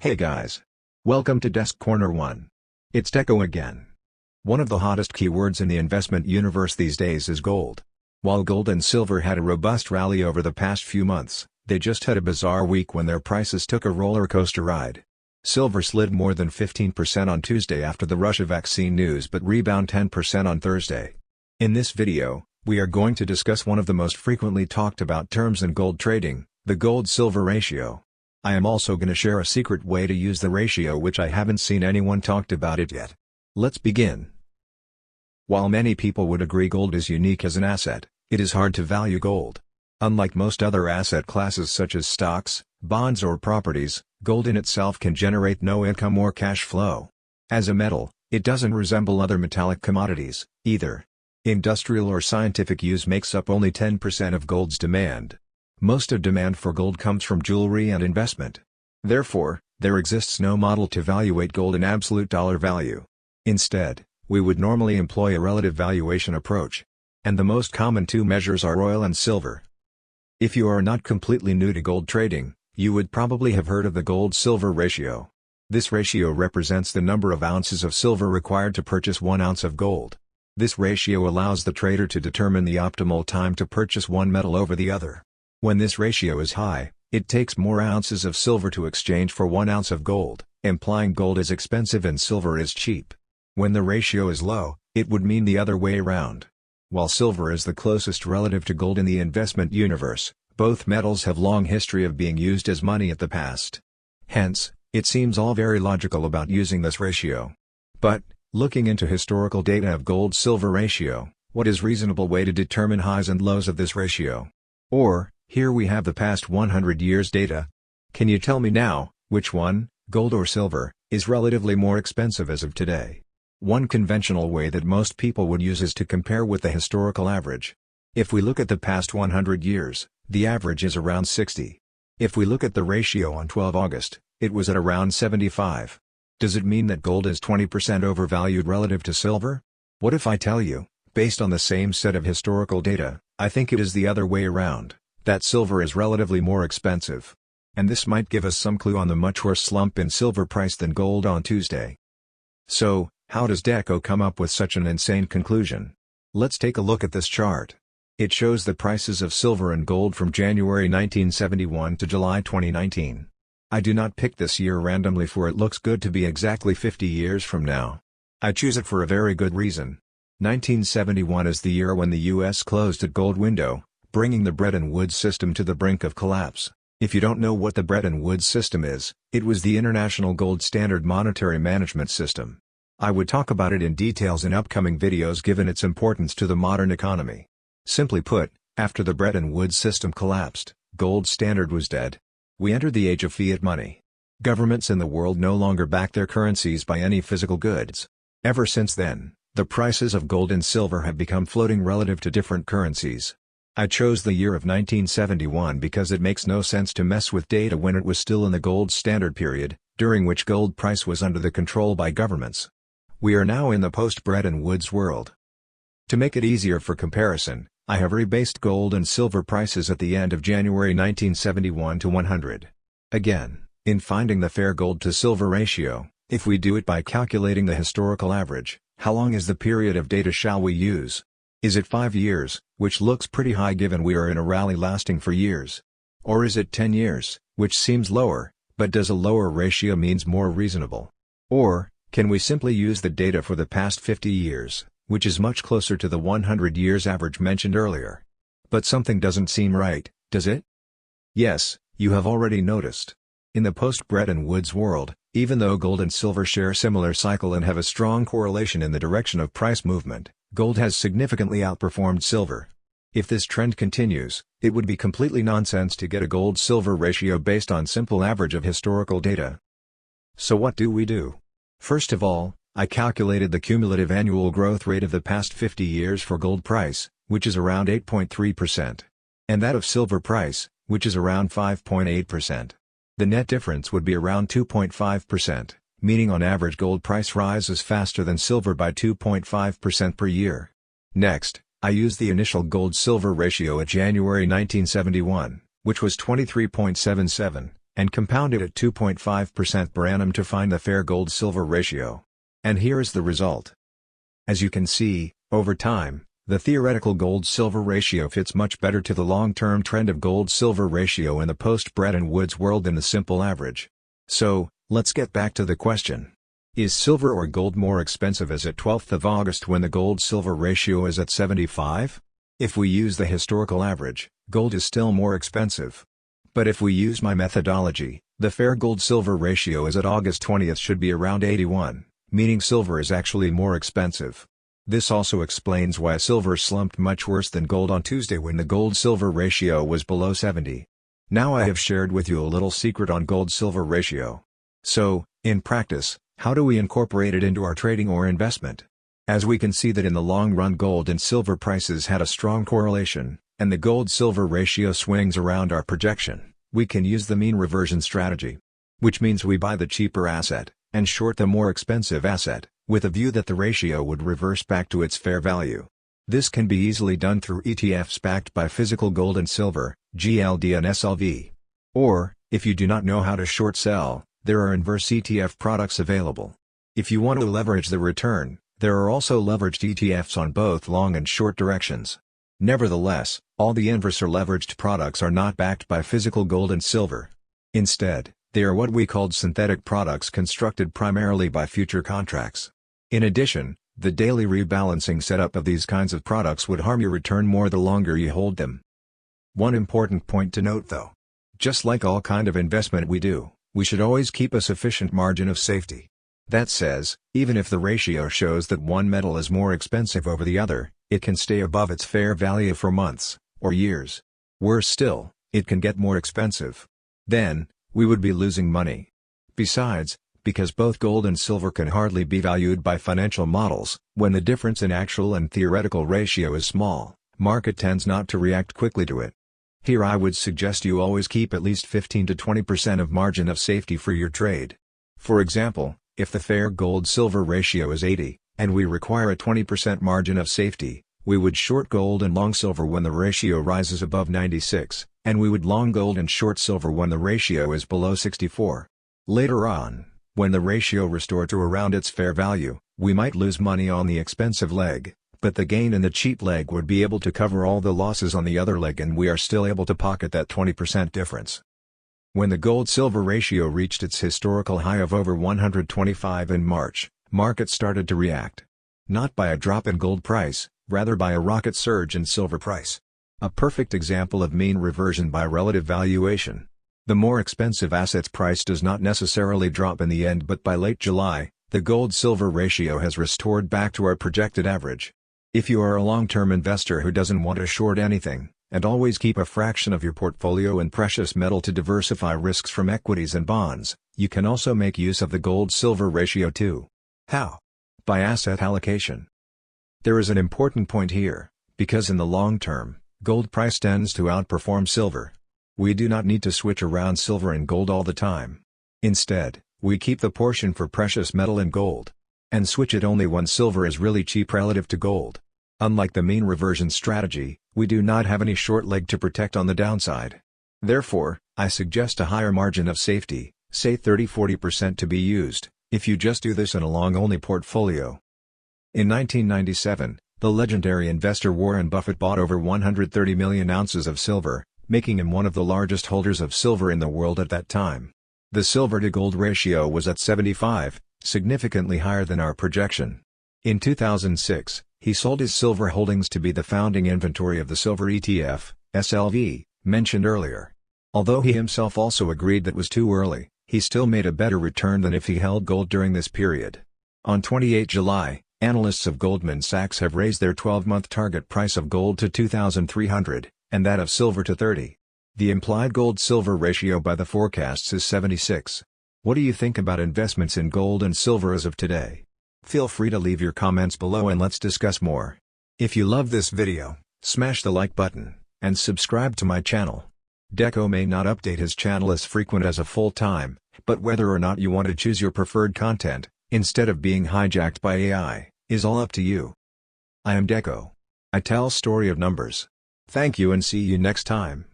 Hey guys. Welcome to Desk Corner 1. It's Deco again. One of the hottest keywords in the investment universe these days is gold. While gold and silver had a robust rally over the past few months, they just had a bizarre week when their prices took a roller coaster ride. Silver slid more than 15% on Tuesday after the Russia vaccine news but rebound 10% on Thursday. In this video, we are going to discuss one of the most frequently talked about terms in gold trading, the gold-silver ratio. I am also gonna share a secret way to use the ratio which I haven't seen anyone talked about it yet. Let's begin. While many people would agree gold is unique as an asset, it is hard to value gold. Unlike most other asset classes such as stocks, bonds or properties, gold in itself can generate no income or cash flow. As a metal, it doesn't resemble other metallic commodities, either. Industrial or scientific use makes up only 10% of gold's demand. Most of demand for gold comes from jewelry and investment. Therefore, there exists no model to evaluate gold in absolute dollar value. Instead, we would normally employ a relative valuation approach. And the most common two measures are oil and silver. If you are not completely new to gold trading, you would probably have heard of the gold-silver ratio. This ratio represents the number of ounces of silver required to purchase one ounce of gold. This ratio allows the trader to determine the optimal time to purchase one metal over the other. When this ratio is high, it takes more ounces of silver to exchange for one ounce of gold, implying gold is expensive and silver is cheap. When the ratio is low, it would mean the other way around. While silver is the closest relative to gold in the investment universe, both metals have long history of being used as money at the past. Hence, it seems all very logical about using this ratio. But, looking into historical data of gold-silver ratio, what is reasonable way to determine highs and lows of this ratio? Or, here we have the past 100 years data. Can you tell me now, which one, gold or silver, is relatively more expensive as of today? One conventional way that most people would use is to compare with the historical average. If we look at the past 100 years, the average is around 60. If we look at the ratio on 12 August, it was at around 75. Does it mean that gold is 20% overvalued relative to silver? What if I tell you, based on the same set of historical data, I think it is the other way around that silver is relatively more expensive. And this might give us some clue on the much worse slump in silver price than gold on Tuesday. So, how does Deco come up with such an insane conclusion? Let's take a look at this chart. It shows the prices of silver and gold from January 1971 to July 2019. I do not pick this year randomly for it looks good to be exactly 50 years from now. I choose it for a very good reason. 1971 is the year when the US closed its gold window, bringing the Bretton Woods system to the brink of collapse. If you don't know what the Bretton Woods system is, it was the international gold standard monetary management system. I would talk about it in details in upcoming videos given its importance to the modern economy. Simply put, after the Bretton Woods system collapsed, gold standard was dead. We entered the age of fiat money. Governments in the world no longer back their currencies by any physical goods. Ever since then, the prices of gold and silver have become floating relative to different currencies. I chose the year of 1971 because it makes no sense to mess with data when it was still in the gold standard period, during which gold price was under the control by governments. We are now in the post-Bretton Woods world. To make it easier for comparison, I have rebased gold and silver prices at the end of January 1971 to 100. Again, in finding the fair gold to silver ratio, if we do it by calculating the historical average, how long is the period of data shall we use? Is it 5 years, which looks pretty high given we are in a rally lasting for years? Or is it 10 years, which seems lower, but does a lower ratio means more reasonable? Or, can we simply use the data for the past 50 years, which is much closer to the 100 years average mentioned earlier? But something doesn't seem right, does it? Yes, you have already noticed. In the post-Bretton Woods world, even though gold and silver share similar cycle and have a strong correlation in the direction of price movement, gold has significantly outperformed silver. If this trend continues, it would be completely nonsense to get a gold-silver ratio based on simple average of historical data. So what do we do? First of all, I calculated the cumulative annual growth rate of the past 50 years for gold price, which is around 8.3%. And that of silver price, which is around 5.8%. The net difference would be around 2.5% meaning on average gold price rises faster than silver by 2.5% per year. Next, I used the initial gold-silver ratio at January 1971, which was 23.77, and compound it at 2.5% per annum to find the fair gold-silver ratio. And here is the result. As you can see, over time, the theoretical gold-silver ratio fits much better to the long-term trend of gold-silver ratio in the post-Bretton Woods world than the simple average. So, let's get back to the question. Is silver or gold more expensive as at 12th of August when the gold-silver ratio is at 75? If we use the historical average, gold is still more expensive. But if we use my methodology, the fair gold-silver ratio as at August 20th should be around 81, meaning silver is actually more expensive. This also explains why silver slumped much worse than gold on Tuesday when the gold-silver ratio was below 70. Now I have shared with you a little secret on gold-silver ratio. So, in practice, how do we incorporate it into our trading or investment? As we can see that in the long run gold and silver prices had a strong correlation, and the gold-silver ratio swings around our projection, we can use the mean reversion strategy. Which means we buy the cheaper asset, and short the more expensive asset, with a view that the ratio would reverse back to its fair value. This can be easily done through ETFs backed by physical gold and silver, GLD and SLV. Or, if you do not know how to short sell, there are inverse ETF products available. If you want to leverage the return, there are also leveraged ETFs on both long and short directions. Nevertheless, all the inverse or leveraged products are not backed by physical gold and silver. Instead, they are what we called synthetic products constructed primarily by future contracts. In addition, the daily rebalancing setup of these kinds of products would harm your return more the longer you hold them. One important point to note though. Just like all kind of investment we do, we should always keep a sufficient margin of safety. That says, even if the ratio shows that one metal is more expensive over the other, it can stay above its fair value for months, or years. Worse still, it can get more expensive. Then, we would be losing money. Besides, because both gold and silver can hardly be valued by financial models, when the difference in actual and theoretical ratio is small, market tends not to react quickly to it. Here I would suggest you always keep at least 15 to 20% of margin of safety for your trade. For example, if the fair gold-silver ratio is 80, and we require a 20% margin of safety, we would short gold and long silver when the ratio rises above 96, and we would long gold and short silver when the ratio is below 64. Later on, when the ratio restored to around its fair value, we might lose money on the expensive leg, but the gain in the cheap leg would be able to cover all the losses on the other leg and we are still able to pocket that 20% difference. When the gold-silver ratio reached its historical high of over 125 in March, markets started to react. Not by a drop in gold price, rather by a rocket surge in silver price. A perfect example of mean reversion by relative valuation. The more expensive asset's price does not necessarily drop in the end but by late July, the gold-silver ratio has restored back to our projected average. If you are a long-term investor who doesn't want to short anything, and always keep a fraction of your portfolio in precious metal to diversify risks from equities and bonds, you can also make use of the gold-silver ratio too. How? By asset allocation. There is an important point here, because in the long term, gold price tends to outperform silver. We do not need to switch around silver and gold all the time. Instead, we keep the portion for precious metal and gold. And switch it only when silver is really cheap relative to gold. Unlike the mean reversion strategy, we do not have any short leg to protect on the downside. Therefore, I suggest a higher margin of safety, say 30-40% to be used, if you just do this in a long-only portfolio. In 1997, the legendary investor Warren Buffett bought over 130 million ounces of silver, making him one of the largest holders of silver in the world at that time. The silver-to-gold ratio was at 75, significantly higher than our projection. In 2006, he sold his silver holdings to be the founding inventory of the silver ETF, SLV, mentioned earlier. Although he himself also agreed that was too early, he still made a better return than if he held gold during this period. On 28 July, analysts of Goldman Sachs have raised their 12-month target price of gold to 2,300, and that of silver to 30. The implied gold-silver ratio by the forecasts is 76. What do you think about investments in gold and silver as of today? Feel free to leave your comments below and let's discuss more. If you love this video, smash the like button, and subscribe to my channel. Deco may not update his channel as frequent as a full-time, but whether or not you want to choose your preferred content, instead of being hijacked by AI, is all up to you. I am Deco. I tell story of numbers. Thank you and see you next time.